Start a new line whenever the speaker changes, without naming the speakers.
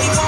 Anyone